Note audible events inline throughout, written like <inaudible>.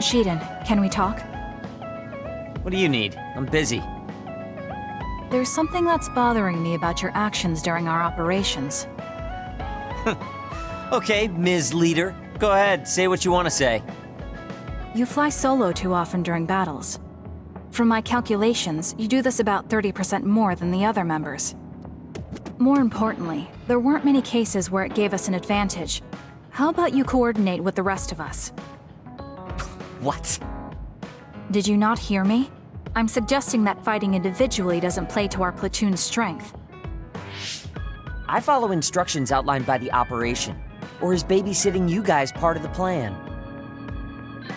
Shiden, can we talk? What do you need? I'm busy. There's something that's bothering me about your actions during our operations. <laughs> Okay, Ms. Leader. Go ahead, say what you want to say. You fly solo too often during battles. From my calculations, you do this about 30% more than the other members. More importantly, there weren't many cases where it gave us an advantage. How about you coordinate with the rest of us? What? Did you not hear me? I'm suggesting that fighting individually doesn't play to our platoon's strength. I follow instructions outlined by the operation. Or is babysitting you guys part of the plan?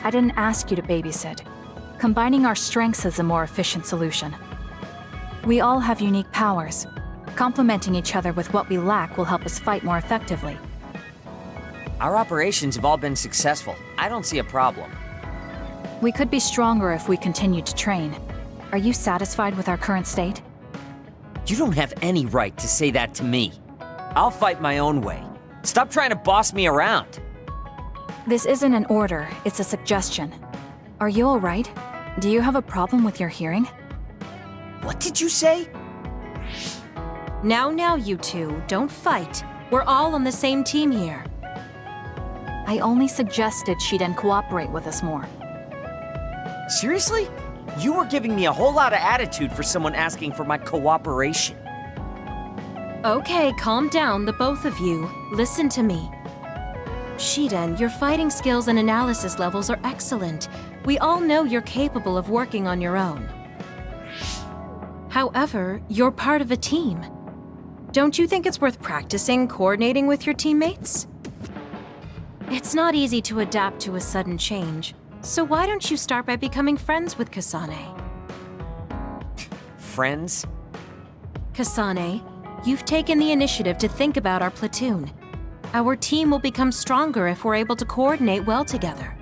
I didn't ask you to babysit. Combining our strengths is a more efficient solution. We all have unique powers. Complementing each other with what we lack will help us fight more effectively. Our operations have all been successful. I don't see a problem. We could be stronger if we continued to train. Are you satisfied with our current state? You don't have any right to say that to me. I'll fight my own way. Stop trying to boss me around. This isn't an order, it's a suggestion. Are you alright? Do you have a problem with your hearing? What did you say? Now, now, you two, don't fight. We're all on the same team here. I only suggested she didn't cooperate with us more. Seriously? You were giving me a whole lot of attitude for someone asking for my cooperation. Okay, calm down, the both of you. Listen to me. Shiden, your fighting skills and analysis levels are excellent. We all know you're capable of working on your own. However, you're part of a team. Don't you think it's worth practicing coordinating with your teammates? It's not easy to adapt to a sudden change, so why don't you start by becoming friends with Kasane? Friends? Kasane, you've taken the initiative to think about our platoon. Our team will become stronger if we're able to coordinate well together.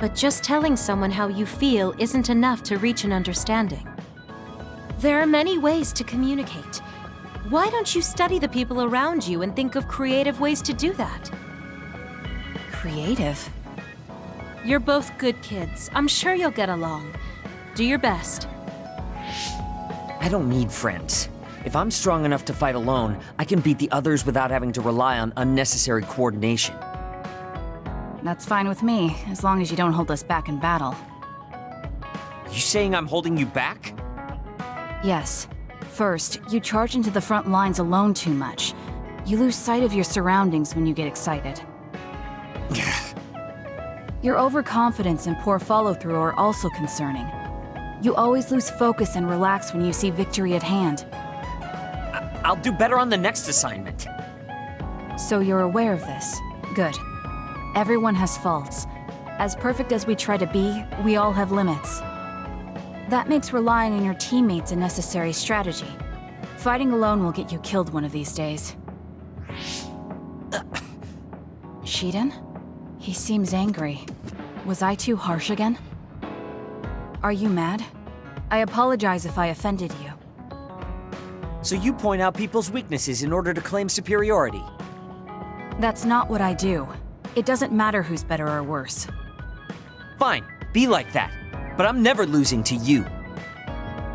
But just telling someone how you feel isn't enough to reach an understanding. There are many ways to communicate. Why don't you study the people around you and think of creative ways to do that? Creative? You're both good kids. I'm sure you'll get along. Do your best. I don't need friends. If I'm strong enough to fight alone, I can beat the others without having to rely on unnecessary coordination. That's fine with me, as long as you don't hold us back in battle. Are you saying I'm holding you back? Yes. First, you charge into the front lines alone too much. You lose sight of your surroundings when you get excited. Your overconfidence and poor follow-through are also concerning. You always lose focus and relax when you see victory at hand. I'll do better on the next assignment. So you're aware of this. Good. Everyone has faults. As perfect as we try to be, we all have limits. That makes relying on your teammates a necessary strategy. Fighting alone will get you killed one of these days. <coughs> Shiden? He seems angry. Was I too harsh again? Are you mad? I apologize if I offended you. So you point out people's weaknesses in order to claim superiority. That's not what I do. It doesn't matter who's better or worse. Fine, be like that. But I'm never losing to you.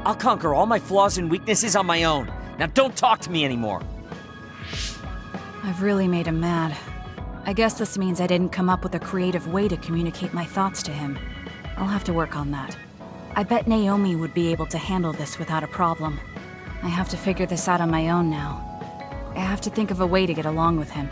I'll conquer all my flaws and weaknesses on my own. Now don't talk to me anymore. I've really made him mad. I guess this means I didn't come up with a creative way to communicate my thoughts to him. I'll have to work on that. I bet Naomi would be able to handle this without a problem. I have to figure this out on my own now. I have to think of a way to get along with him.